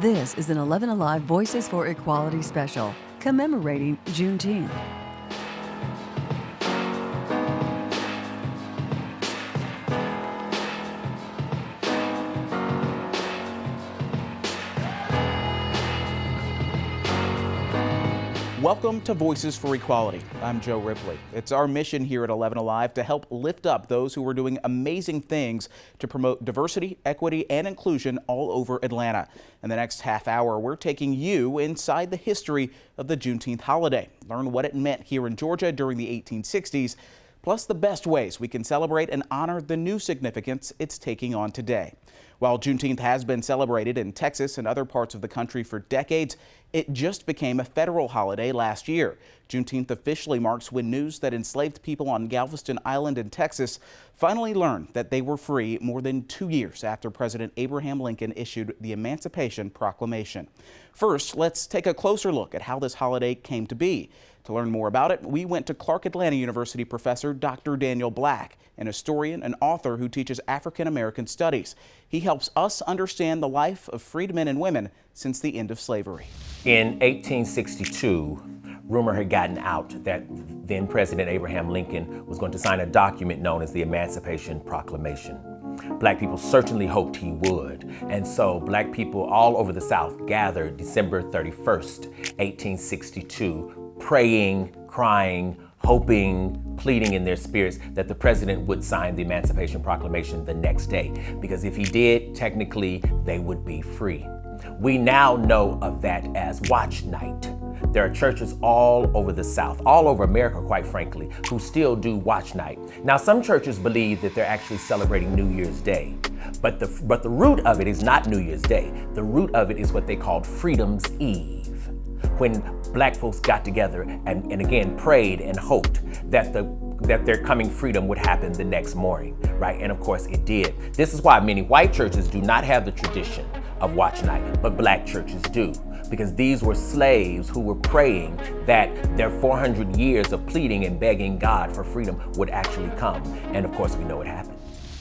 This is an 11 Alive Voices for Equality special commemorating Juneteenth. Welcome to Voices for Equality. I'm Joe Ripley. It's our mission here at 11 Alive to help lift up those who are doing amazing things to promote diversity, equity, and inclusion all over Atlanta. In the next half hour, we're taking you inside the history of the Juneteenth holiday. Learn what it meant here in Georgia during the 1860s, plus the best ways we can celebrate and honor the new significance it's taking on today. While Juneteenth has been celebrated in Texas and other parts of the country for decades, it just became a federal holiday last year. Juneteenth officially marks when news that enslaved people on Galveston Island in Texas finally learned that they were free more than two years after President Abraham Lincoln issued the Emancipation Proclamation. First, let's take a closer look at how this holiday came to be. To learn more about it, we went to Clark Atlanta University professor Dr. Daniel Black, an historian and author who teaches African American studies. He helps us understand the life of freedmen and women since the end of slavery. In 1862, rumor had gotten out that then President Abraham Lincoln was going to sign a document known as the Emancipation Proclamation. Black people certainly hoped he would. And so black people all over the South gathered December 31st, 1862, praying, crying, hoping, pleading in their spirits that the president would sign the Emancipation Proclamation the next day. Because if he did, technically, they would be free. We now know of that as Watch Night. There are churches all over the South, all over America, quite frankly, who still do Watch Night. Now, some churches believe that they're actually celebrating New Year's Day, but the, but the root of it is not New Year's Day. The root of it is what they called Freedom's Eve, when black folks got together and, and again prayed and hoped that the that their coming freedom would happen the next morning, right? And of course it did. This is why many white churches do not have the tradition of watch night, but black churches do. Because these were slaves who were praying that their 400 years of pleading and begging God for freedom would actually come. And of course we know it happened.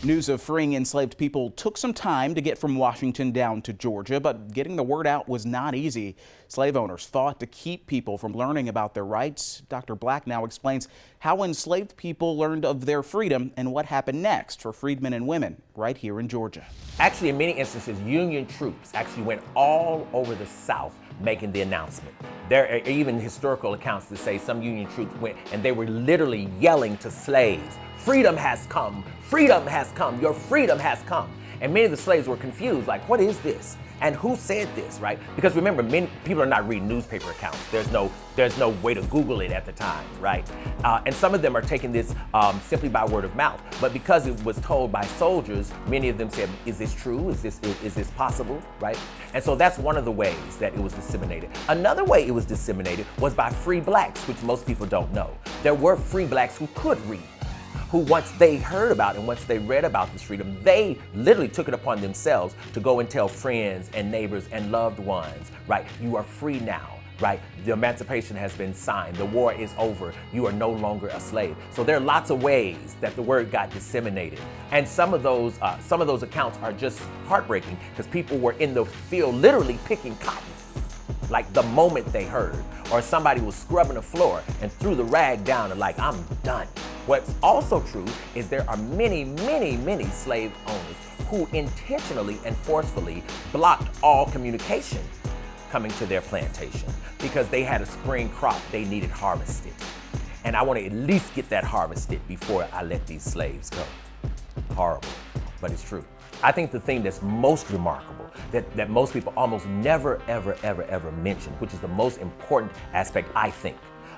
News of freeing enslaved people took some time to get from Washington down to Georgia, but getting the word out was not easy. Slave owners fought to keep people from learning about their rights. Dr. Black now explains how enslaved people learned of their freedom and what happened next for freedmen and women right here in Georgia. Actually, in many instances, Union troops actually went all over the South making the announcement. There are even historical accounts that say some Union troops went and they were literally yelling to slaves, freedom has come, freedom has come, your freedom has come. And many of the slaves were confused, like, what is this? And who said this, right? Because remember, many people are not reading newspaper accounts. There's no, there's no way to Google it at the time, right? Uh, and some of them are taking this um, simply by word of mouth. But because it was told by soldiers, many of them said, is this true? Is this, is, is this possible, right? And so that's one of the ways that it was disseminated. Another way it was disseminated was by free blacks, which most people don't know. There were free blacks who could read who once they heard about and once they read about this freedom, they literally took it upon themselves to go and tell friends and neighbors and loved ones, right? You are free now right? The emancipation has been signed. The war is over. You are no longer a slave. So there are lots of ways that the word got disseminated. And some of those, uh, some of those accounts are just heartbreaking because people were in the field literally picking cotton like the moment they heard. Or somebody was scrubbing the floor and threw the rag down and like, I'm done. What's also true is there are many, many, many slave owners who intentionally and forcefully blocked all communication coming to their plantation because they had a spring crop they needed harvested. And I want to at least get that harvested before I let these slaves go. Horrible, but it's true. I think the thing that's most remarkable, that, that most people almost never, ever, ever, ever mention, which is the most important aspect, I think,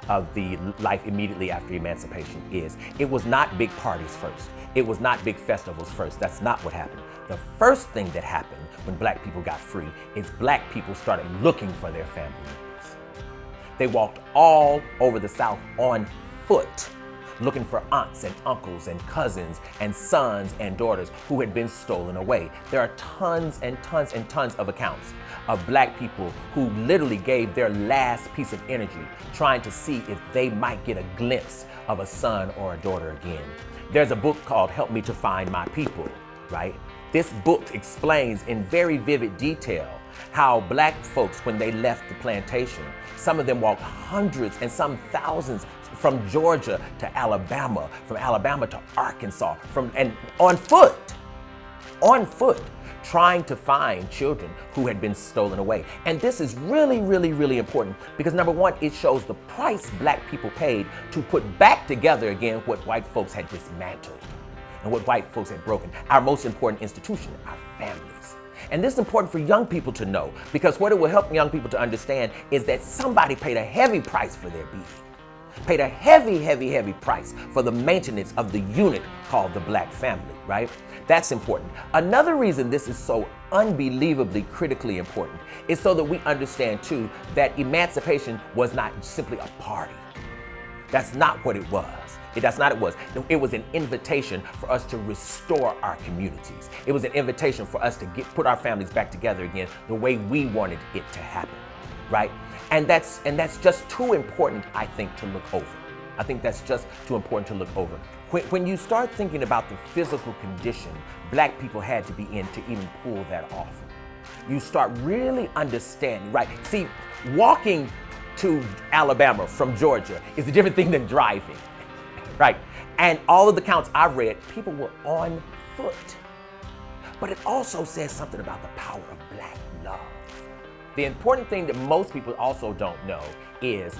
of the life immediately after emancipation is it was not big parties first. It was not big festivals first. That's not what happened. The first thing that happened when black people got free is black people started looking for their family members. They walked all over the South on foot looking for aunts and uncles and cousins and sons and daughters who had been stolen away. There are tons and tons and tons of accounts of black people who literally gave their last piece of energy trying to see if they might get a glimpse of a son or a daughter again. There's a book called Help Me to Find My People, right? This book explains in very vivid detail how black folks, when they left the plantation, some of them walked hundreds and some thousands from Georgia to Alabama, from Alabama to Arkansas, from and on foot, on foot, trying to find children who had been stolen away. And this is really, really, really important because number one, it shows the price black people paid to put back together again what white folks had dismantled and what white folks had broken. Our most important institution, our families. And this is important for young people to know because what it will help young people to understand is that somebody paid a heavy price for their being paid a heavy, heavy, heavy price for the maintenance of the unit called the black family, right? That's important. Another reason this is so unbelievably critically important is so that we understand too that emancipation was not simply a party. That's not what it was. It, that's not it was. It was an invitation for us to restore our communities. It was an invitation for us to get, put our families back together again the way we wanted it to happen, right? And that's, and that's just too important, I think, to look over. I think that's just too important to look over. When, when you start thinking about the physical condition black people had to be in to even pull that off, you start really understanding, right? See, walking to Alabama from Georgia is a different thing than driving right? And all of the counts I've read, people were on foot. But it also says something about the power of black love. The important thing that most people also don't know is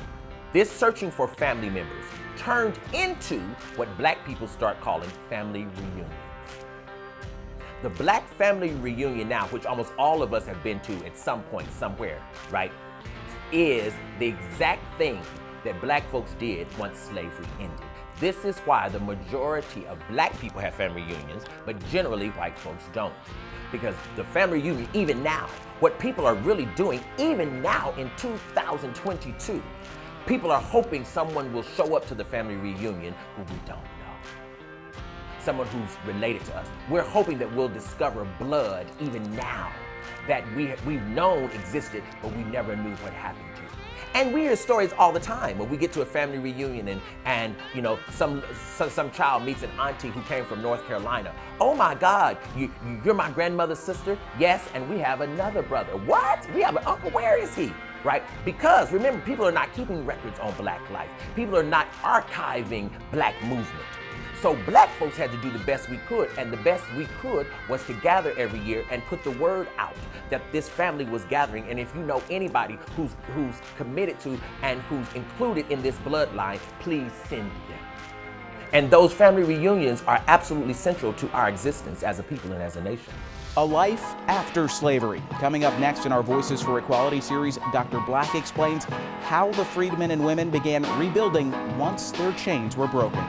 this searching for family members turned into what black people start calling family reunions. The black family reunion now, which almost all of us have been to at some point, somewhere, right, is the exact thing that black folks did once slavery ended. This is why the majority of black people have family reunions, but generally white folks don't. Because the family reunion, even now, what people are really doing, even now in 2022, people are hoping someone will show up to the family reunion who we don't know. Someone who's related to us. We're hoping that we'll discover blood even now that we, we've known existed, but we never knew what happened to. And we hear stories all the time when we get to a family reunion and, and you know, some, some, some child meets an auntie who came from North Carolina. Oh my God, you, you're my grandmother's sister? Yes, and we have another brother. What? We have an uncle, where is he? Right? Because remember, people are not keeping records on black life. People are not archiving black movement. So black folks had to do the best we could, and the best we could was to gather every year and put the word out that this family was gathering. And if you know anybody who's who's committed to and who's included in this bloodline, please send them. And those family reunions are absolutely central to our existence as a people and as a nation. A life after slavery. Coming up next in our Voices for Equality series, Dr. Black explains how the freedmen and women began rebuilding once their chains were broken.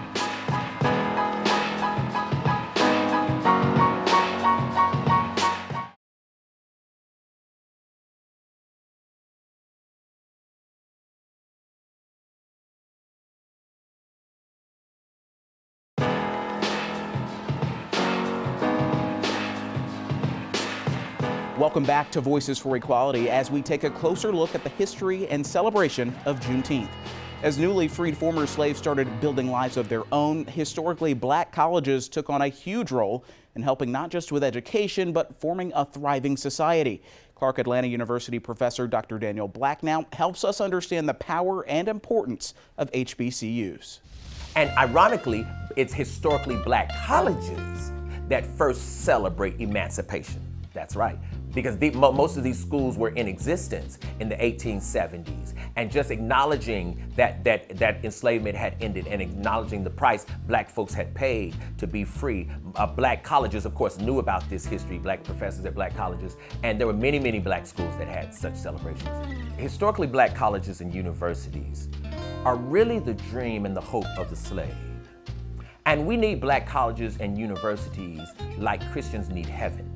Welcome back to Voices for Equality as we take a closer look at the history and celebration of Juneteenth. As newly freed former slaves started building lives of their own, historically black colleges took on a huge role in helping not just with education, but forming a thriving society. Clark Atlanta University professor Dr. Daniel Black now helps us understand the power and importance of HBCUs. And ironically, it's historically black colleges that first celebrate emancipation. That's right because the, most of these schools were in existence in the 1870s. And just acknowledging that, that, that enslavement had ended and acknowledging the price black folks had paid to be free. Uh, black colleges, of course, knew about this history, black professors at black colleges, and there were many, many black schools that had such celebrations. Historically, black colleges and universities are really the dream and the hope of the slave. And we need black colleges and universities like Christians need heaven.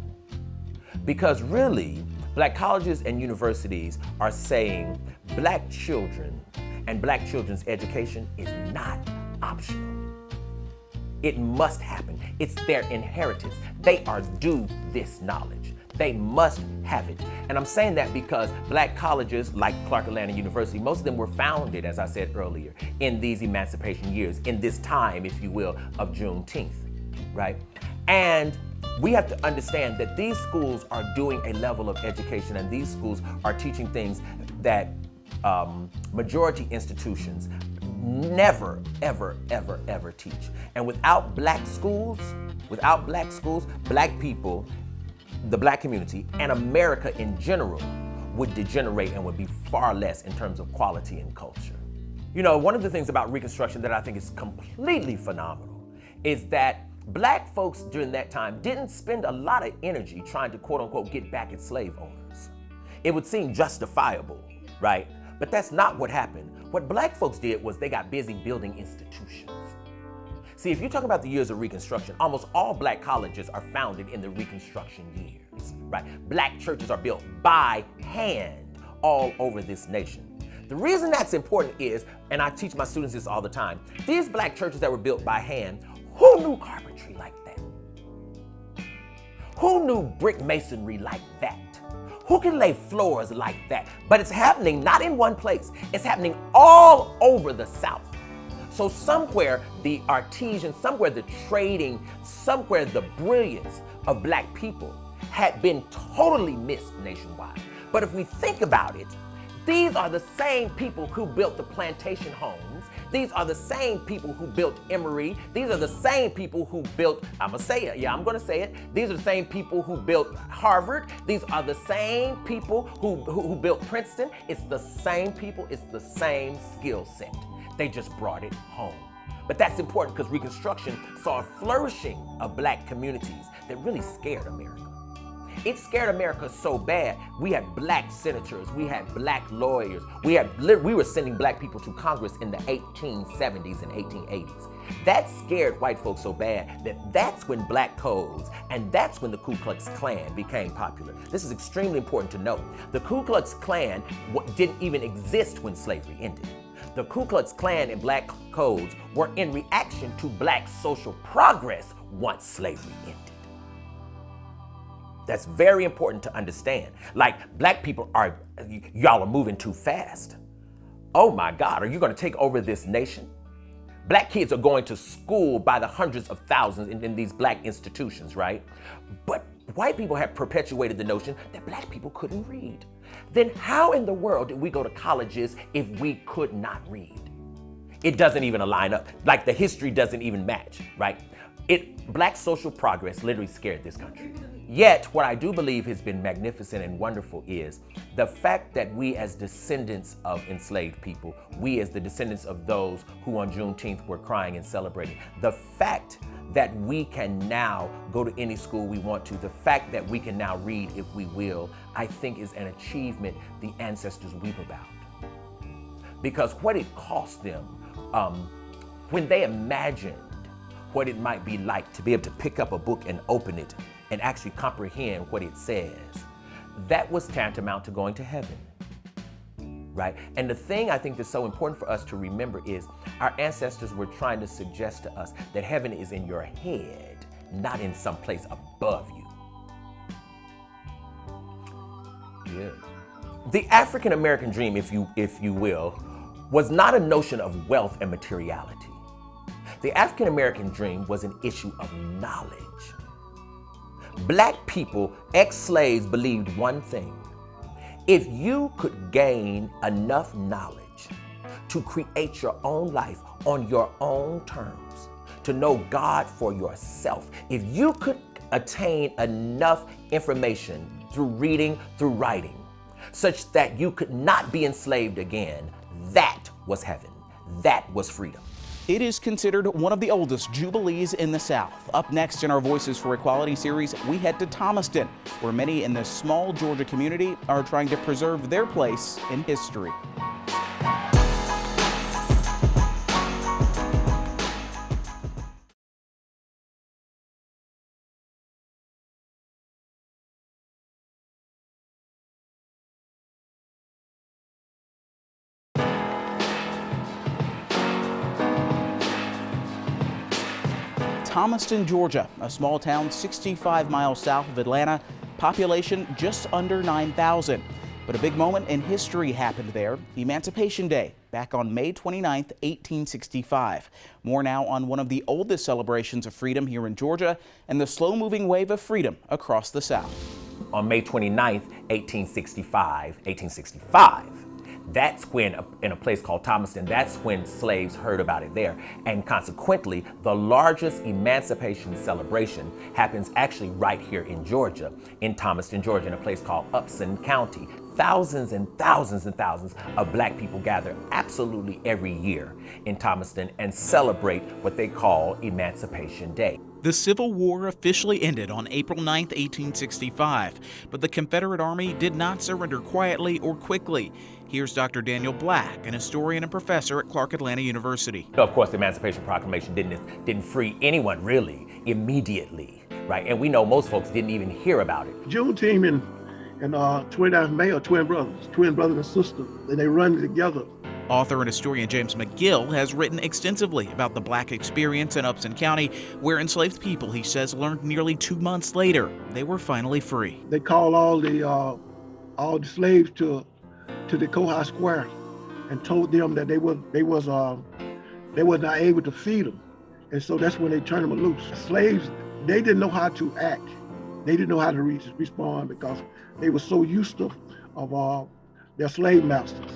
Because really, black colleges and universities are saying black children and black children's education is not optional. It must happen. It's their inheritance. They are due this knowledge. They must have it. And I'm saying that because black colleges like Clark Atlanta University, most of them were founded, as I said earlier, in these emancipation years, in this time, if you will, of Juneteenth, right? And we have to understand that these schools are doing a level of education and these schools are teaching things that um, majority institutions never, ever, ever, ever teach. And without black schools, without black schools, black people, the black community, and America in general would degenerate and would be far less in terms of quality and culture. You know, one of the things about Reconstruction that I think is completely phenomenal is that black folks during that time didn't spend a lot of energy trying to quote unquote get back at slave owners. It would seem justifiable, right? But that's not what happened. What black folks did was they got busy building institutions. See, if you talk about the years of Reconstruction, almost all black colleges are founded in the Reconstruction years, right? Black churches are built by hand all over this nation. The reason that's important is, and I teach my students this all the time, these black churches that were built by hand, who knew carpentry like that? Who knew brick masonry like that? Who can lay floors like that? But it's happening not in one place, it's happening all over the South. So somewhere the artesian, somewhere the trading, somewhere the brilliance of black people had been totally missed nationwide. But if we think about it, these are the same people who built the plantation homes. These are the same people who built Emory. These are the same people who built, I'm gonna say it, yeah, I'm gonna say it. These are the same people who built Harvard. These are the same people who, who, who built Princeton. It's the same people, it's the same skill set. They just brought it home. But that's important because Reconstruction saw a flourishing of black communities that really scared America. It scared America so bad. We had black senators, we had black lawyers, we had we were sending black people to Congress in the 1870s and 1880s. That scared white folks so bad that that's when black codes and that's when the Ku Klux Klan became popular. This is extremely important to note. The Ku Klux Klan didn't even exist when slavery ended. The Ku Klux Klan and black codes were in reaction to black social progress once slavery ended. That's very important to understand. Like black people are, y'all are moving too fast. Oh my God, are you gonna take over this nation? Black kids are going to school by the hundreds of thousands in, in, these black institutions, right? But white people have perpetuated the notion that black people couldn't read. Then how in the world did we go to colleges if we could not read? It doesn't even align up. Like the history doesn't even match, right? It, black social progress literally scared this country. Yet, what I do believe has been magnificent and wonderful is the fact that we as descendants of enslaved people, we as the descendants of those who on Juneteenth were crying and celebrating, the fact that we can now go to any school we want to, the fact that we can now read if we will, I think is an achievement the ancestors weep about. Because what it cost them um, when they imagined what it might be like to be able to pick up a book and open it and actually comprehend what it says, that was tantamount to going to heaven. Right? And the thing I think that's so important for us to remember is our ancestors were trying to suggest to us that heaven is in your head, not in some place above you. Yeah. The African American dream, if you, if you will, was not a notion of wealth and materiality. The African American dream was an issue of knowledge. Black people, ex-slaves, believed one thing. If you could gain enough knowledge to create your own life on your own terms, to know God for yourself, if you could attain enough information through reading, through writing, such that you could not be enslaved again, that was heaven. That was freedom. It is considered one of the oldest jubilees in the South. Up next in our Voices for Equality series, we head to Thomaston, where many in this small Georgia community are trying to preserve their place in history. Thomaston, Georgia, a small town 65 miles south of Atlanta, population just under 9,000. But a big moment in history happened there, Emancipation Day, back on May 29, 1865. More now on one of the oldest celebrations of freedom here in Georgia and the slow-moving wave of freedom across the South. On May 29, 1865, 1865, that's when, in a place called Thomaston, that's when slaves heard about it there. And consequently, the largest emancipation celebration happens actually right here in Georgia, in Thomaston, Georgia, in a place called Upson County. Thousands and thousands and thousands of black people gather absolutely every year in Thomaston and celebrate what they call Emancipation Day. The Civil War officially ended on April 9, 1865, but the Confederate Army did not surrender quietly or quickly. Here's Dr. Daniel Black, an historian and professor at Clark Atlanta University. Of course, the Emancipation Proclamation didn't, didn't free anyone really immediately, right? And we know most folks didn't even hear about it. Juneteenth and, and uh, 29th May are twin brothers, twin brother and sister, and they run together. Author and historian James McGill has written extensively about the black experience in Upson County, where enslaved people, he says, learned nearly two months later they were finally free. They called all the uh, all the slaves to to the courthouse square and told them that they were they was uh, they was not able to feed them, and so that's when they turned them loose. Slaves they didn't know how to act, they didn't know how to re respond because they were so used to of uh, their slave masters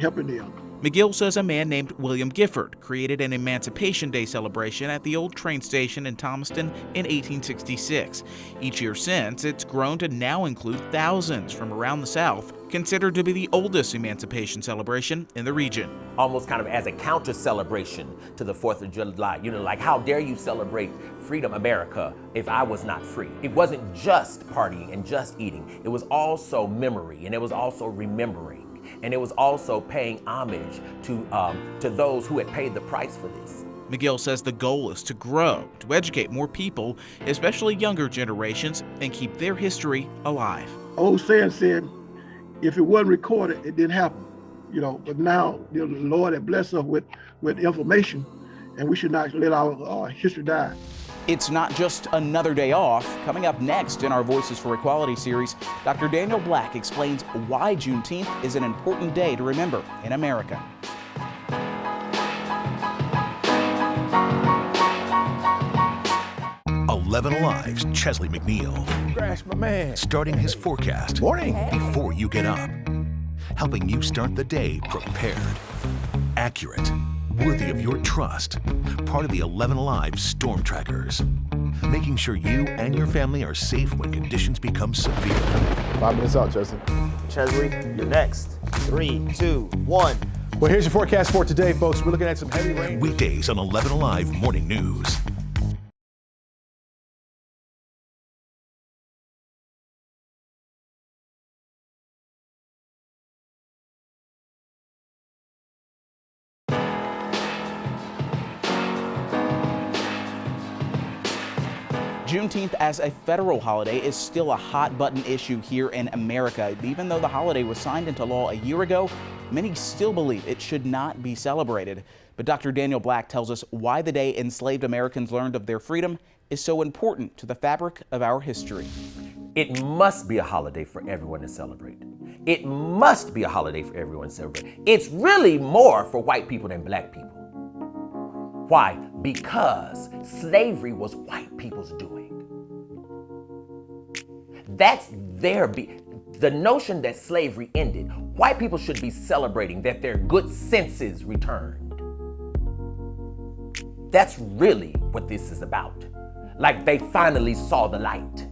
helping them. McGill says a man named William Gifford created an Emancipation Day celebration at the old train station in Thomaston in 1866. Each year since, it's grown to now include thousands from around the South, considered to be the oldest emancipation celebration in the region. Almost kind of as a counter celebration to the 4th of July. You know, like, how dare you celebrate freedom, America, if I was not free? It wasn't just partying and just eating, it was also memory and it was also remembering and it was also paying homage to, um, to those who had paid the price for this. McGill says the goal is to grow, to educate more people, especially younger generations, and keep their history alive. Old saying said, if it wasn't recorded, it didn't happen. You know, but now the Lord has blessed us with, with information, and we should not let our uh, history die. It's not just another day off. Coming up next in our Voices for Equality series, Dr. Daniel Black explains why Juneteenth is an important day to remember in America. Eleven Alive's Chesley McNeil. Crash, my man. Starting his forecast. Morning. Before you get up. Helping you start the day prepared. Accurate worthy of your trust. Part of the 11 Alive Storm Trackers. Making sure you and your family are safe when conditions become severe. Five minutes out, Chesley. Chesley, you're next. Three, two, one. Well, here's your forecast for today, folks. We're looking at some heavy rain. Weekdays on 11 Alive Morning News. Juneteenth as a federal holiday is still a hot button issue here in America. Even though the holiday was signed into law a year ago, many still believe it should not be celebrated. But Dr. Daniel Black tells us why the day enslaved Americans learned of their freedom is so important to the fabric of our history. It must be a holiday for everyone to celebrate. It must be a holiday for everyone to celebrate. It's really more for white people than black people. Why? Because slavery was white people's doing. That's their, be the notion that slavery ended, white people should be celebrating that their good senses returned. That's really what this is about. Like they finally saw the light.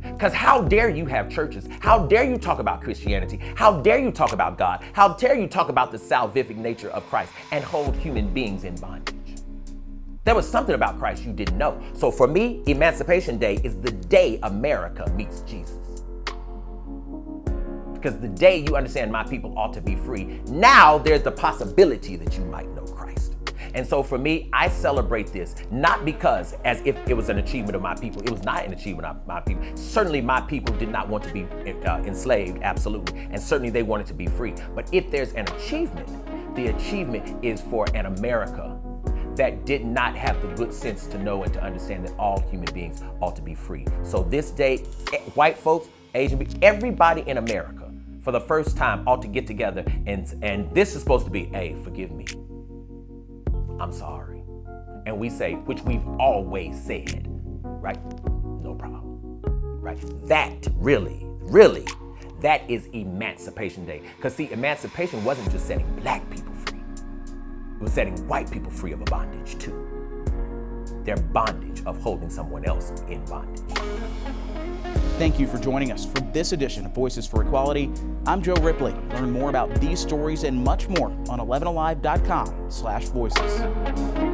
Because how dare you have churches? How dare you talk about Christianity? How dare you talk about God? How dare you talk about the salvific nature of Christ and hold human beings in bondage? There was something about Christ you didn't know. So for me, Emancipation Day is the day America meets Jesus. Because the day you understand my people ought to be free, now there's the possibility that you might know Christ. And so for me, I celebrate this not because as if it was an achievement of my people. It was not an achievement of my people. Certainly my people did not want to be uh, enslaved, absolutely. And certainly they wanted to be free. But if there's an achievement, the achievement is for an America that did not have the good sense to know and to understand that all human beings ought to be free. So this day, eh, white folks, Asian, everybody in America, for the first time ought to get together and, and this is supposed to be, hey, forgive me. I'm sorry. And we say, which we've always said, right? No problem, right? That really, really, that is Emancipation Day. Because see, emancipation wasn't just setting black people was setting white people free of a bondage too. Their bondage of holding someone else in bondage. Thank you for joining us for this edition of Voices for Equality. I'm Joe Ripley. Learn more about these stories and much more on 11alive.com slash voices.